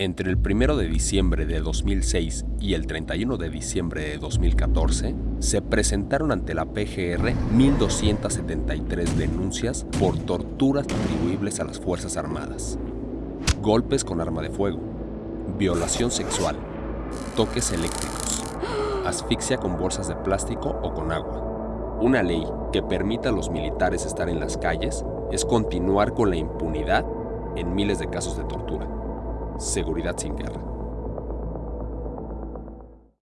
Entre el 1 de diciembre de 2006 y el 31 de diciembre de 2014, se presentaron ante la PGR 1.273 denuncias por torturas atribuibles a las Fuerzas Armadas, golpes con arma de fuego, violación sexual, toques eléctricos, asfixia con bolsas de plástico o con agua. Una ley que permita a los militares estar en las calles es continuar con la impunidad en miles de casos de tortura. Seguridad sin guerra.